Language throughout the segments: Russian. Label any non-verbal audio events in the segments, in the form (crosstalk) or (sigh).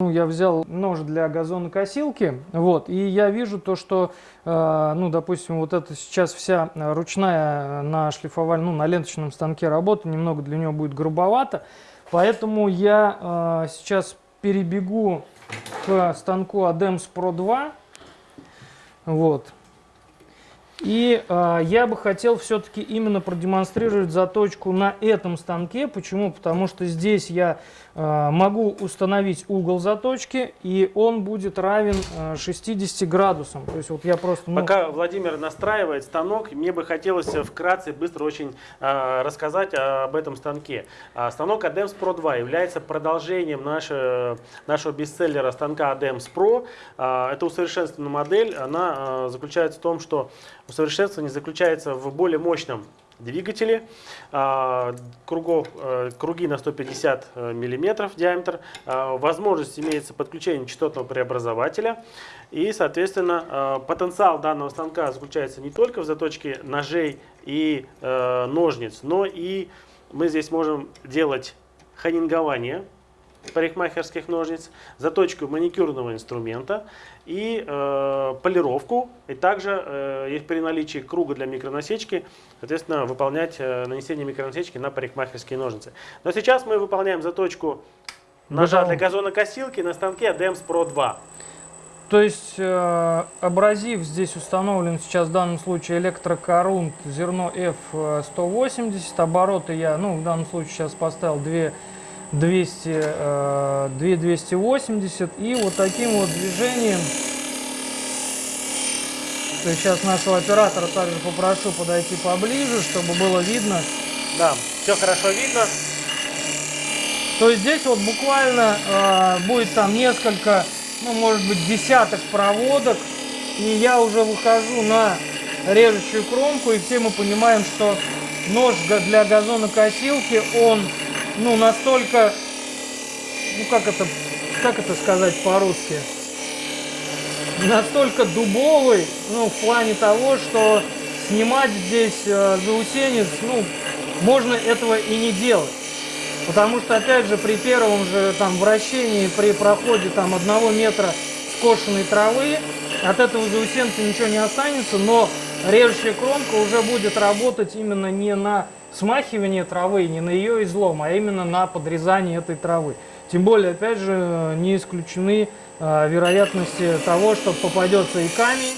Ну, я взял нож для газонокосилки, вот, и я вижу то, что, э, ну, допустим, вот это сейчас вся ручная на шлифовальном, ну, на ленточном станке работа, немного для нее будет грубовато, поэтому я э, сейчас перебегу к станку ADEMS Pro 2, вот, и э, я бы хотел все-таки именно продемонстрировать заточку на этом станке. Почему? Потому что здесь я э, могу установить угол заточки, и он будет равен э, 60 градусам. То есть вот я просто... Ну... Пока Владимир настраивает станок, мне бы хотелось вкратце быстро очень э, рассказать об этом станке. А, станок ADEMS Pro 2 является продолжением нашего, нашего бестселлера станка ADEMS Pro. Э, это усовершенствованная модель. Она э, заключается в том, что Усовершенствование заключается в более мощном двигателе, а, кругов, э, круги на 150 э, мм диаметр, а, возможность имеется подключение частотного преобразователя. И, соответственно, э, потенциал данного станка заключается не только в заточке ножей и ножниц, но и мы здесь можем делать ханингование парикмахерских ножниц, заточку маникюрного инструмента и э, полировку. И также э, при наличии круга для микронасечки, соответственно, выполнять э, нанесение микронасечки на парикмахерские ножницы. Но сейчас мы выполняем заточку ножа для газонокосилки на станке ADEMS Pro 2. То есть э, абразив здесь установлен сейчас в данном случае электрокорунт зерно F180. Обороты я, ну в данном случае сейчас поставил 2 200, 2280 и вот таким вот движением то есть сейчас нашего оператора также попрошу подойти поближе, чтобы было видно. Да, все хорошо видно. То есть здесь вот буквально э, будет там несколько, ну может быть десяток проводок, и я уже выхожу на режущую кромку, и все мы понимаем, что нож для газонокосилки, он ну, настолько, ну, как это, как это сказать по-русски, настолько дубовый, ну, в плане того, что снимать здесь э, заусенец, ну, можно этого и не делать. Потому что, опять же, при первом же там вращении, при проходе там одного метра скошенной травы, от этого заусенца ничего не останется, но режущая кромка уже будет работать именно не на смахивание травы, не на ее излом, а именно на подрезание этой травы. Тем более, опять же, не исключены э, вероятности того, что попадется и камень,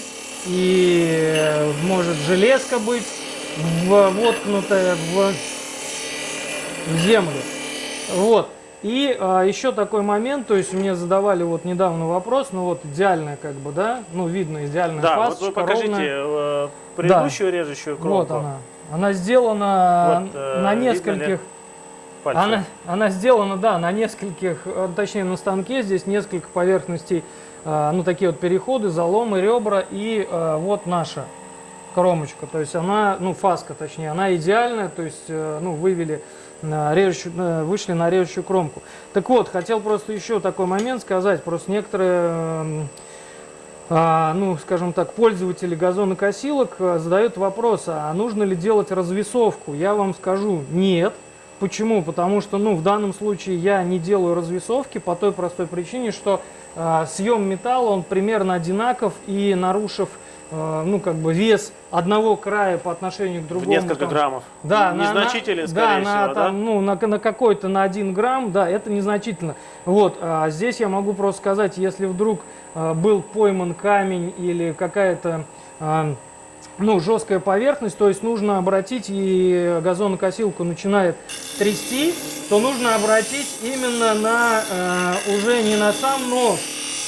и э, может железка быть воткнутая в, в землю. Вот. И а, еще такой момент, то есть мне задавали вот недавно вопрос, ну вот идеальная как бы, да, ну видно идеальная да, фасочка. вот вы покажите ровная. Э, предыдущую да. режущую кромку. Вот она. Она сделана вот, э, на нескольких... Она, она сделана, да, на нескольких, э, точнее на станке здесь несколько поверхностей, э, ну такие вот переходы, заломы, ребра и э, вот наша кромочка. То есть она, ну фаска точнее, она идеальная, то есть э, ну вывели на режущую, вышли на режущую кромку. Так вот, хотел просто еще такой момент сказать, просто некоторые... Э, а, ну, скажем так, пользователи газонокосилок а, задают вопрос, а нужно ли делать развесовку? Я вам скажу, нет. Почему? Потому что, ну, в данном случае я не делаю развесовки по той простой причине, что э, съем металла, он примерно одинаков и нарушив, э, ну, как бы вес одного края по отношению к другому. В несколько там, граммов. Да, незначительно, на, скорее да, всего, на, да? ну, на, на какой-то на один грамм, да, это незначительно. Вот, а здесь я могу просто сказать, если вдруг э, был пойман камень или какая-то... Э, ну, жесткая поверхность, то есть нужно обратить, и газонокосилку начинает трясти, то нужно обратить именно на, э, уже не на сам нож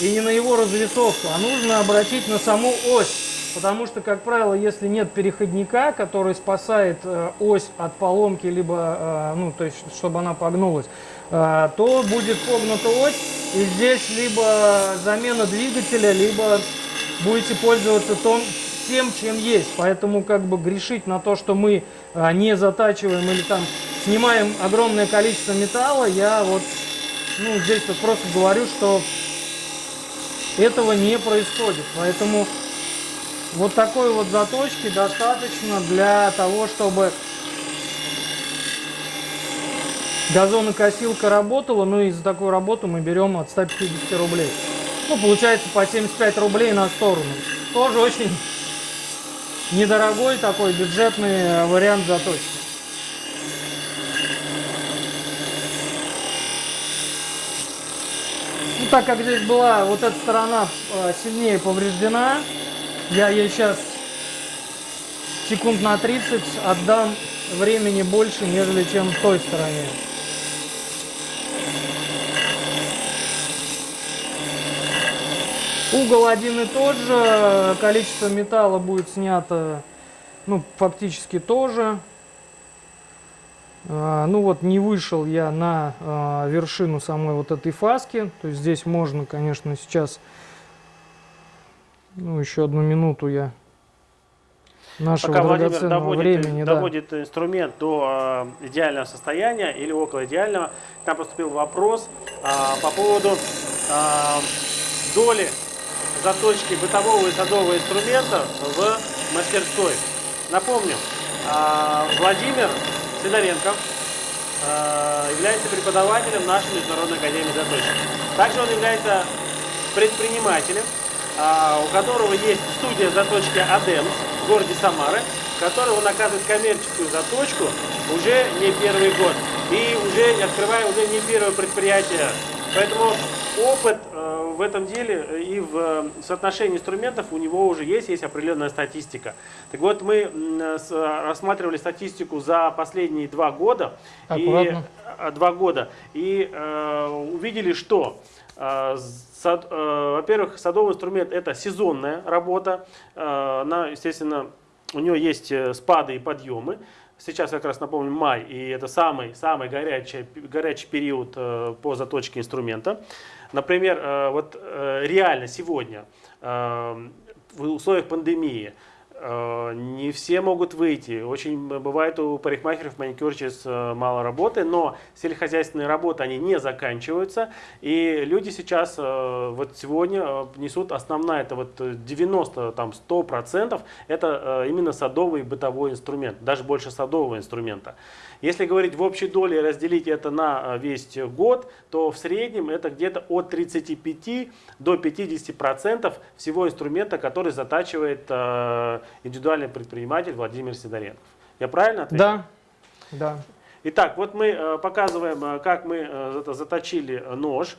и не на его развесовку, а нужно обратить на саму ось. Потому что, как правило, если нет переходника, который спасает э, ось от поломки, либо, э, ну, то есть, чтобы она погнулась, э, то будет погнута ось, и здесь либо замена двигателя, либо будете пользоваться тон, тем, чем есть. Поэтому как бы грешить на то, что мы а, не затачиваем или там снимаем огромное количество металла, я вот ну, здесь вот просто говорю, что этого не происходит. Поэтому вот такой вот заточки достаточно для того, чтобы газонокосилка работала, но из-за такой работы мы берем от 150 рублей. Ну, получается по 75 рублей на сторону. Тоже очень недорогой такой бюджетный э, вариант заточки. Ну, так как здесь была вот эта сторона э, сильнее повреждена, я ей сейчас секунд на 30 отдам времени больше, нежели чем той стороне. Угол один и тот же, количество металла будет снято, ну, фактически тоже. А, ну вот, не вышел я на а, вершину самой вот этой фаски. То есть здесь можно, конечно, сейчас, ну, еще одну минуту я нашего Пока Владимир доводит, времени. да. доводит инструмент до э, идеального состояния или около идеального, к нам поступил вопрос а, по поводу а, доли заточки бытового и садового инструмента в мастерской. Напомню, а, Владимир Сидоренко а, является преподавателем нашей Международной Академии Заточки. Также он является предпринимателем, а, у которого есть студия заточки «Адемс» в городе Самары, в которой он оказывает коммерческую заточку уже не первый год. И уже открывая уже не первое предприятие. Поэтому опыт э, в этом деле и в э, соотношении инструментов у него уже есть, есть определенная статистика. Так вот, мы с- рассматривали статистику за последние два года. И, Аккуратно. э, два года. И э, увидели, что э, э, во-первых, садовый инструмент это сезонная работа. Э, она, естественно, у нее есть э, спады и подъемы. Сейчас как раз напомню май, и это самый, самый горячий, горячий период э, по заточке инструмента. Например, э, вот э, реально сегодня в условиях пандемии не все могут выйти. Очень бывает у парикмахеров, маникюрщиц э, мало работы, но сельскохозяйственные работы, они не заканчиваются. И люди сейчас, э, вот сегодня э, несут основная, это вот э, 90, там 100 процентов, это э, именно садовый бытовой инструмент, даже больше садового инструмента. Если говорить в общей доле и разделить это на э, весь год, то в среднем это где-то от 35 до 50 процентов всего инструмента, который затачивает э, индивидуальный предприниматель Владимир Сидоренков. Я правильно ответил? Да, да. Итак, вот мы э, показываем, э, как мы э, зато заточили нож.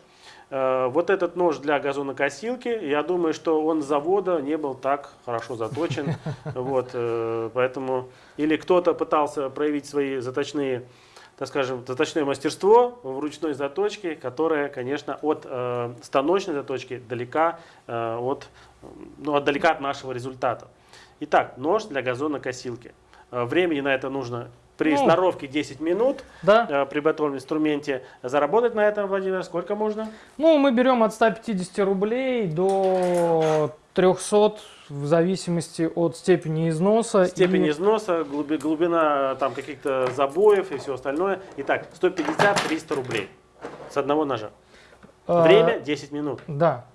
Вот этот нож для газонокосилки, я думаю, что он с завода не был так хорошо заточен. (laughs) Вот, поэтому или кто-то пытался проявить свои заточные, так скажем, заточное мастерство в ручной заточке, которое, конечно, от э, станочной заточки далека э, от, ну, от далека от нашего результата. Итак, нож для газонокосилки. Времени на это нужно при Ну. сноровке 10 минут Да. э, при готовом инструменте. Заработать на этом, Владимир, сколько можно? Ну, мы берем от 150 рублей до 300 в зависимости от степени износа. Степень и- износа, глуби- глубина там каких-то забоев и все остальное. Итак, 150-300 рублей с одного ножа. а, Время 10 минут. Да.